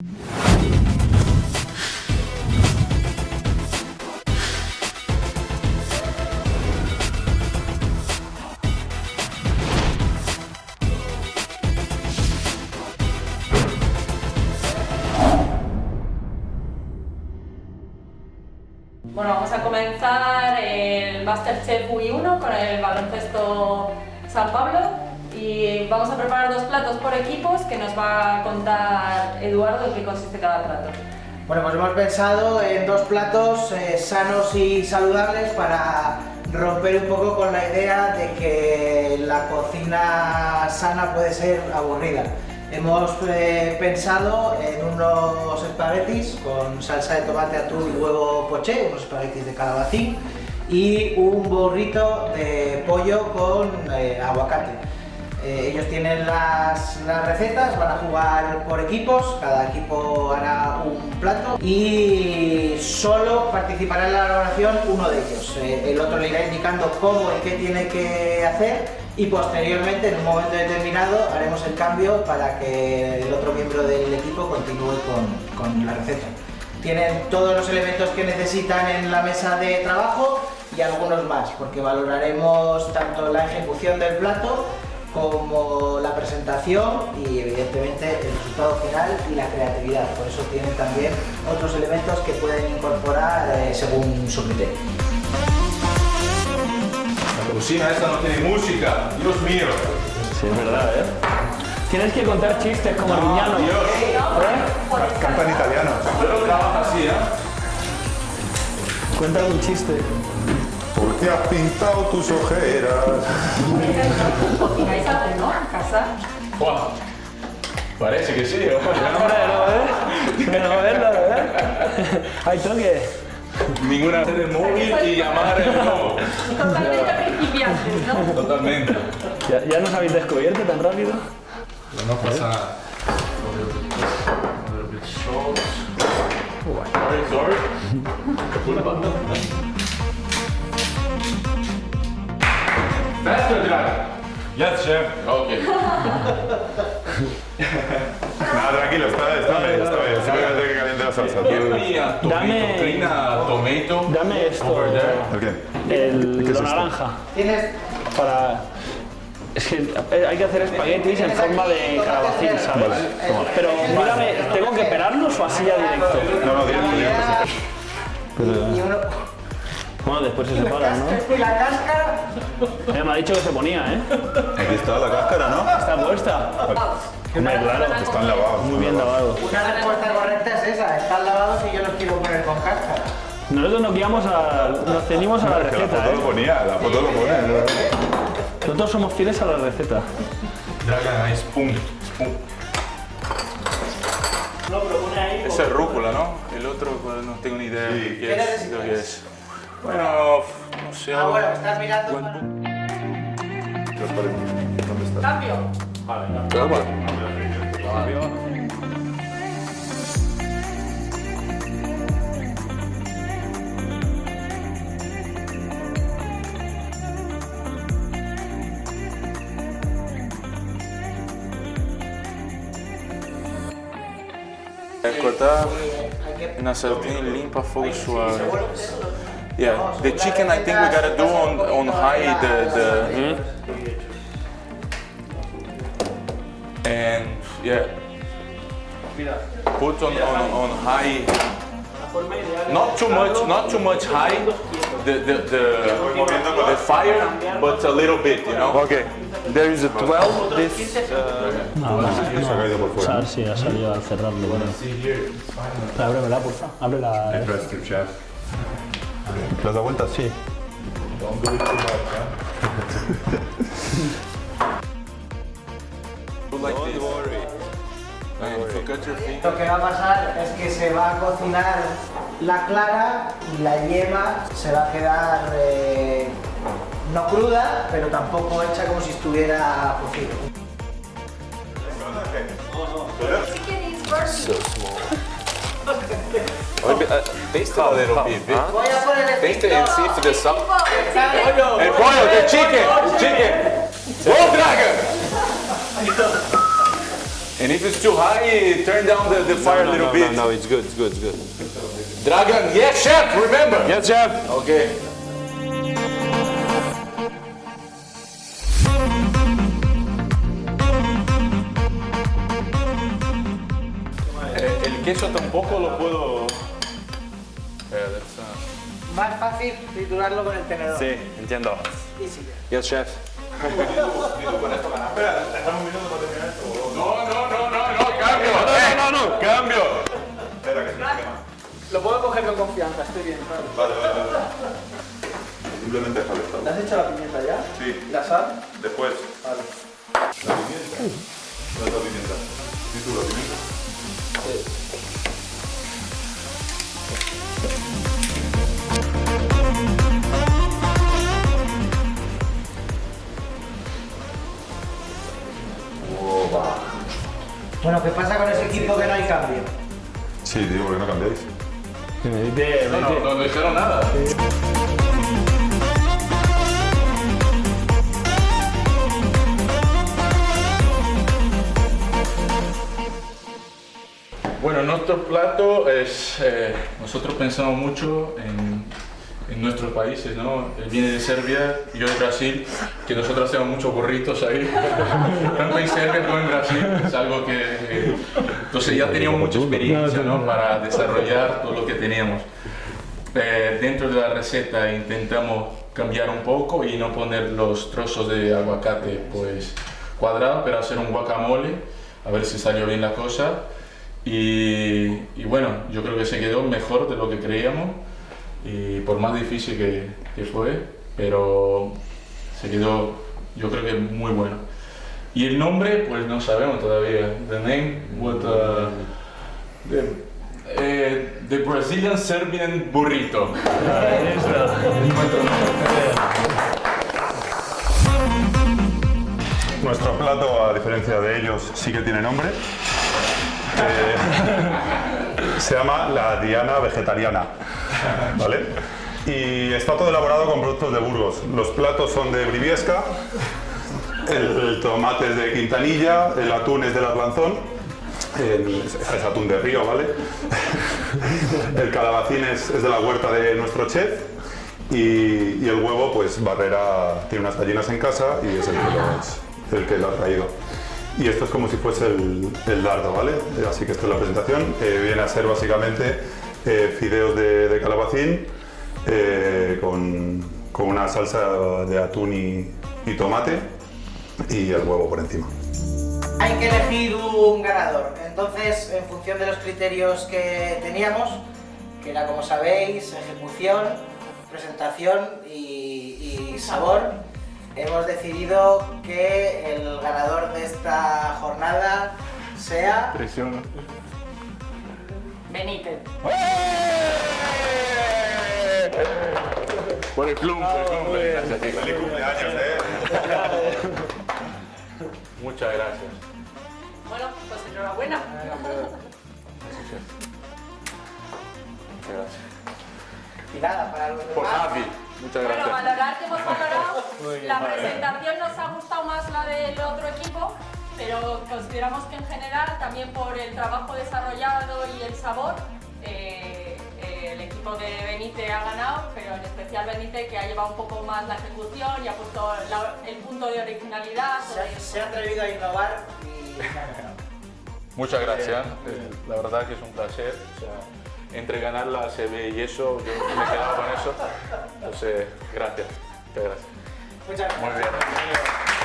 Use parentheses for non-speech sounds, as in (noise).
Bueno, vamos a comenzar el Masterchef UI1 con el baloncesto San Pablo y vamos a preparar dos platos por equipos que nos va a contar Eduardo en qué consiste cada plato. Bueno, pues hemos pensado en dos platos eh, sanos y saludables para romper un poco con la idea de que la cocina sana puede ser aburrida. Hemos eh, pensado en unos espaguetis con salsa de tomate, atún y huevo poché, unos espaguetis de calabacín y un burrito de pollo con eh, aguacate. Eh, ellos tienen las, las recetas, van a jugar por equipos, cada equipo hará un plato y solo participará en la elaboración uno de ellos. Eh, el otro le irá indicando cómo y qué tiene que hacer y posteriormente, en un momento determinado, haremos el cambio para que el otro miembro del equipo continúe con, con la receta. Tienen todos los elementos que necesitan en la mesa de trabajo y algunos más, porque valoraremos tanto la ejecución del plato como la presentación y evidentemente el resultado final y la creatividad. Por eso tienen también otros elementos que pueden incorporar eh, según su criterio. La cocina esta no tiene música, Dios mío. Sí, es verdad, ¿eh? Tienes que contar chistes como Arguiñano. Dios, ¿Eh? Cantan italianos. yo no trabajo así, ¿eh? Cuenta un chiste. ¿Por qué has pintado tus ojeras? ¿Cocináis algo, no? En casa. Buah, Parece que sí. Hombre, no, ¿eh? No, ¿eh? No, ¿eh? Hay toque. Ninguna hacer el móvil y llamar el no. Totalmente principiantes, ¿no? Totalmente. ¿Ya, ya nos habéis descubierto tan rápido? No pasa nada. Sorry, sorry. (laughs) Dragon. Yes, chef. Okay. (laughs) Nada, tranquilo, está, está bien, está bien. Simplemente que caliente la salsa. Give me a tomato, Dame- clean a tomato. Dame esto. Over there. ¿El qué? El, ¿Qué es lo naranja. Tienes Para... Es que eh, hay que hacer espaguetis en forma de calabacín, ¿sabes? Vale, toma. Pero mírame, ¿tengo que pelarlos o así ya directo? No, no, directo, directo. uno... Bueno, después se separan, ¿no? Y la cáscara... Eh, me ha dicho que se ponía, ¿eh? Aquí está la cáscara, ¿no? Está puesta. Hombre, claro. Están lavados. Muy bien lavado. Una respuesta correcta es esa, están lavados y yo los quiero poner con cáscara. Nosotros nos guiamos a... Nos ceñimos a la Que la receta, foto lo ¿eh? ponía, la foto lo pone. ¿no? Nosotros somos fieles a la receta. Dragon, spoon. No, pero pone ahí... Esa es rúcula, ¿no? El otro pues, no tengo ni idea Sí. de ¿Qué qué es. Bueno, no sé. Ah, bueno, estás mirando... Buen para-. ¿Dónde está? Cambio. É cortar Hay que- na sartén limpa, fogo suave. Yeah, the chicken I think we gotta do on on high the the. Hmm? And yeah, put on on, on high. Not too much, not too much high. The the the, the fire, but a little bit, you know. Okay, there is a 12. This Se ha caído por fuera. Sar, sí, ha salido al cerrarlo. Bueno. Ábremela, por favor. Abre la... Chef. ¿Le has dado vuelta? Sí. Lo que va a pasar es que se va a cocinar la clara y la yema se va a quedar eh, no cruda, pero tampoco hecha como si estuviera cocido. so small. Maybe, uh, taste it A little bit. Huh? Voy a poner el Taste it and see if the salt. El pollo, the chicken, chicken. Go dragon. And if it's too high, turn down the, the fire no, a little no, bit. No, no, it's good, it's good, it's good. Dragon, yes, chef, remember. Yes, chef. Okay. Eh, queso tampoco lo puedo... Eh, that's, uh, Más fácil triturarlo con el tenedor. Sí, entiendo. Easy. Yes, chef. No, no, no, no, no, cambio. eh, No, no, no. Cambio. Lo puedo coger con confianza, estoy bien. claro. Vale, vale, vale. Simplemente déjalo estar. ¿Le has hecho la pimienta ya? Sí, ¿Y la sal? después. Vale. La pimienta. ¿Dónde está la pimienta? ¿Sí tú la pimienta? Bueno, ¿qué pasa con ese equipo que no hay cambio? Sí, digo, ¿por qué no cambiáis? No, no, no, no dijeron nada. Bueno, nuestro plato es, eh, nosotros pensamos mucho en, en nuestros países, ¿no? Él viene de Serbia, yo de Brasil, que nosotros hacemos muchos burritos ahí, (laughs) tanto en Serbia como en Brasil, es algo que... eh, entonces ya teníamos mucha experiencia, ¿no? Para desarrollar todo lo que teníamos. Eh, dentro de la receta intentamos cambiar un poco y no poner los trozos de aguacate pues cuadrados, pero hacer un guacamole, a ver si salió bien la cosa. Y, y bueno, yo creo que se quedó mejor de lo que creíamos, y por más difícil que, que fue, pero se quedó yo creo que muy bueno. Y el nombre, pues no sabemos todavía. The name, what, uh, the, eh, the Brazilian Serbian Burrito. Nuestro plato, a diferencia de ellos, sí que tiene nombre. Eh, se llama la Diana Vegetariana. ¿Vale? Y está todo elaborado con productos de Burgos. Los platos son de Briviesca, el, tomate es de Quintanilla, el atún es del Atlanzón, el- es atún de río, ¿vale? (laughs) El calabacín es, de la huerta de nuestro chef y, el huevo, pues Barrera tiene unas gallinas en casa y es el que, el que lo ha traído. Y esto es como si fuese el, el dardo, ¿vale? Eh, Así que esta es la presentación. Viene a ser básicamente eh, fideos de, calabacín eh, con, con una salsa de atún y, tomate y el huevo por encima. Hay que elegir un ganador. Entonces, en función de los criterios que teníamos, que era como sabéis, ejecución, presentación y sabor, hemos decidido que el ganador de esta jornada sea Presión. Benítez. Por el club, por el club. ¡Feliz cumpleaños, eh! Muchas gracias. Bueno, pues enhorabuena. Muchas gracias. y nada para los Por. Javi. Muchas Bueno, gracias. valorar que hemos valorado. La presentación nos ha gustado más la del otro equipo, pero consideramos que en general, también por el trabajo desarrollado y el sabor, eh, eh, el equipo de Benite ha ganado, pero en especial Benite que ha llevado un poco más la ejecución y ha puesto la- el punto de originalidad. Se, ha- se ha atrevido a innovar y (laughs) Muchas gracias. Eh, La verdad que es un placer. O sea, entre ganar la CB y eso, yo me he quedado con eso. Entonces, gracias. Muchas gracias. Muchas gracias.